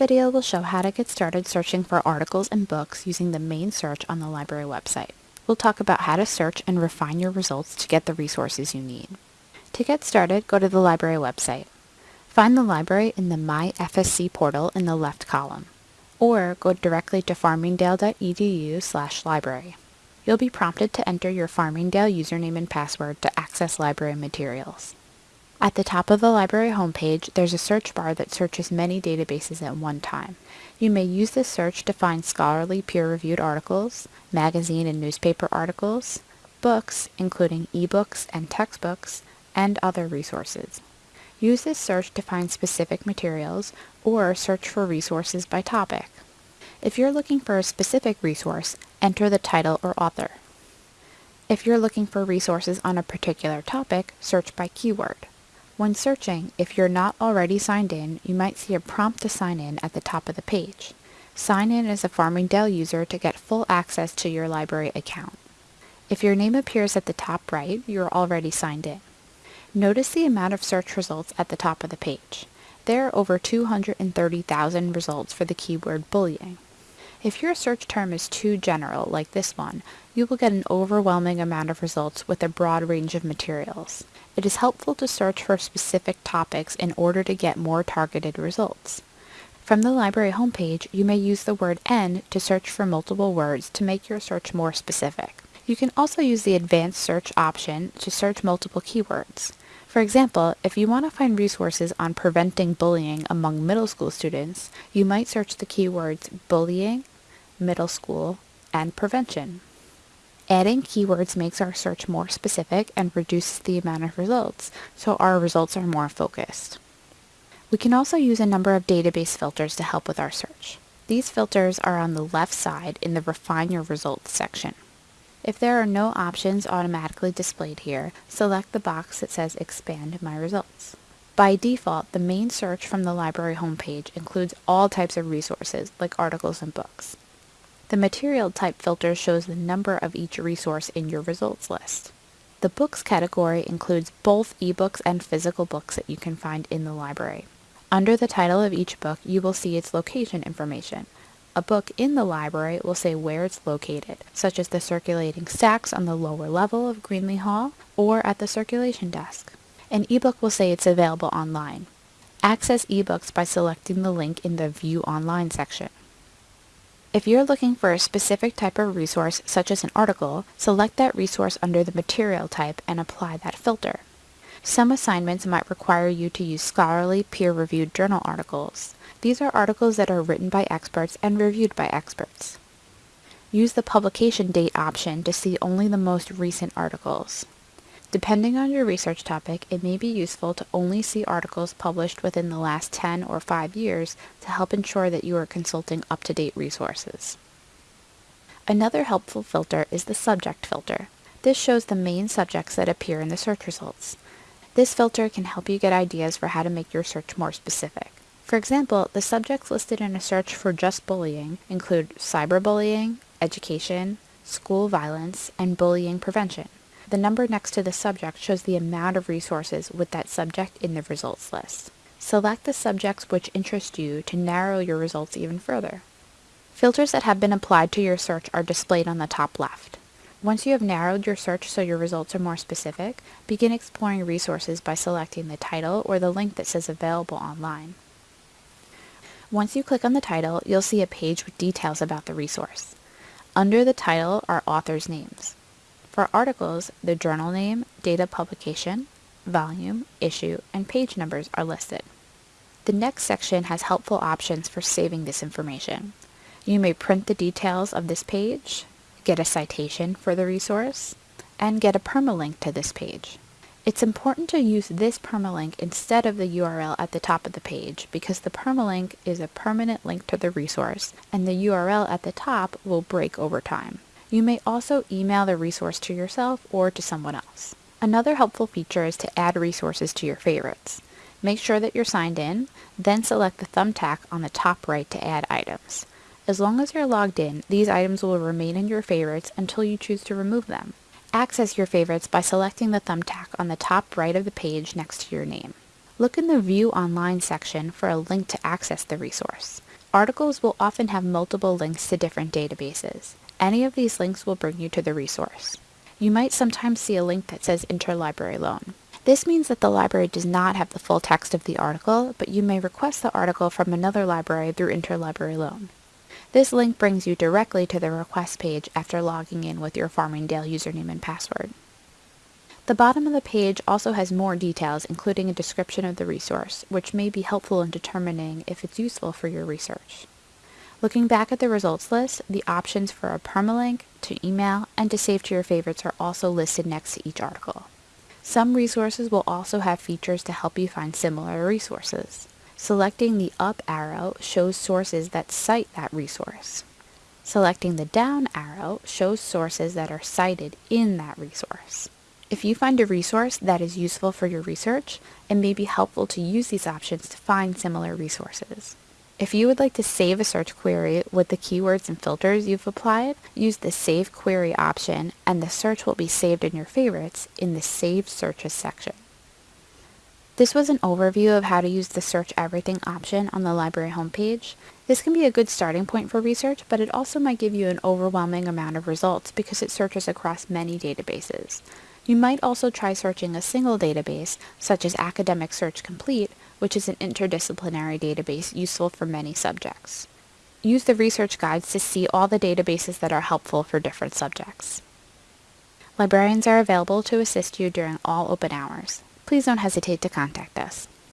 video will show how to get started searching for articles and books using the main search on the library website. We'll talk about how to search and refine your results to get the resources you need. To get started, go to the library website. Find the library in the My FSC portal in the left column, or go directly to farmingdale.edu slash library. You'll be prompted to enter your Farmingdale username and password to access library materials. At the top of the library homepage, there's a search bar that searches many databases at one time. You may use this search to find scholarly peer-reviewed articles, magazine and newspaper articles, books, including ebooks and textbooks, and other resources. Use this search to find specific materials or search for resources by topic. If you're looking for a specific resource, enter the title or author. If you're looking for resources on a particular topic, search by keyword. When searching, if you're not already signed in, you might see a prompt to sign in at the top of the page. Sign in as a Farmingdale user to get full access to your library account. If your name appears at the top right, you're already signed in. Notice the amount of search results at the top of the page. There are over 230,000 results for the keyword bullying. If your search term is too general, like this one, you will get an overwhelming amount of results with a broad range of materials. It is helpful to search for specific topics in order to get more targeted results. From the library homepage, you may use the word AND to search for multiple words to make your search more specific. You can also use the advanced search option to search multiple keywords. For example, if you want to find resources on preventing bullying among middle school students, you might search the keywords bullying, middle school, and prevention. Adding keywords makes our search more specific and reduces the amount of results, so our results are more focused. We can also use a number of database filters to help with our search. These filters are on the left side in the Refine Your Results section. If there are no options automatically displayed here, select the box that says Expand My Results. By default, the main search from the library homepage includes all types of resources, like articles and books. The material type filter shows the number of each resource in your results list. The books category includes both ebooks and physical books that you can find in the library. Under the title of each book, you will see its location information, a book in the library will say where it's located, such as the circulating stacks on the lower level of Greenley Hall or at the circulation desk. An ebook will say it's available online. Access ebooks by selecting the link in the View Online section. If you're looking for a specific type of resource, such as an article, select that resource under the material type and apply that filter. Some assignments might require you to use scholarly, peer-reviewed journal articles. These are articles that are written by experts and reviewed by experts. Use the publication date option to see only the most recent articles. Depending on your research topic, it may be useful to only see articles published within the last 10 or 5 years to help ensure that you are consulting up-to-date resources. Another helpful filter is the subject filter. This shows the main subjects that appear in the search results. This filter can help you get ideas for how to make your search more specific. For example, the subjects listed in a search for just bullying include cyberbullying, education, school violence, and bullying prevention. The number next to the subject shows the amount of resources with that subject in the results list. Select the subjects which interest you to narrow your results even further. Filters that have been applied to your search are displayed on the top left. Once you have narrowed your search so your results are more specific, begin exploring resources by selecting the title or the link that says available online. Once you click on the title, you'll see a page with details about the resource. Under the title are authors' names. For articles, the journal name, date of publication, volume, issue, and page numbers are listed. The next section has helpful options for saving this information. You may print the details of this page, get a citation for the resource, and get a permalink to this page. It's important to use this permalink instead of the URL at the top of the page because the permalink is a permanent link to the resource and the URL at the top will break over time. You may also email the resource to yourself or to someone else. Another helpful feature is to add resources to your favorites. Make sure that you're signed in, then select the thumbtack on the top right to add items. As long as you're logged in, these items will remain in your favorites until you choose to remove them. Access your favorites by selecting the thumbtack on the top right of the page next to your name. Look in the View Online section for a link to access the resource. Articles will often have multiple links to different databases. Any of these links will bring you to the resource. You might sometimes see a link that says Interlibrary Loan. This means that the library does not have the full text of the article, but you may request the article from another library through Interlibrary Loan. This link brings you directly to the request page after logging in with your Farmingdale username and password. The bottom of the page also has more details, including a description of the resource, which may be helpful in determining if it's useful for your research. Looking back at the results list, the options for a permalink, to email, and to save to your favorites are also listed next to each article. Some resources will also have features to help you find similar resources. Selecting the up arrow shows sources that cite that resource. Selecting the down arrow shows sources that are cited in that resource. If you find a resource that is useful for your research, it may be helpful to use these options to find similar resources. If you would like to save a search query with the keywords and filters you've applied, use the Save Query option and the search will be saved in your favorites in the Saved Searches section. This was an overview of how to use the Search Everything option on the library homepage. This can be a good starting point for research, but it also might give you an overwhelming amount of results because it searches across many databases. You might also try searching a single database, such as Academic Search Complete, which is an interdisciplinary database useful for many subjects. Use the research guides to see all the databases that are helpful for different subjects. Librarians are available to assist you during all open hours. Please don't hesitate to contact us.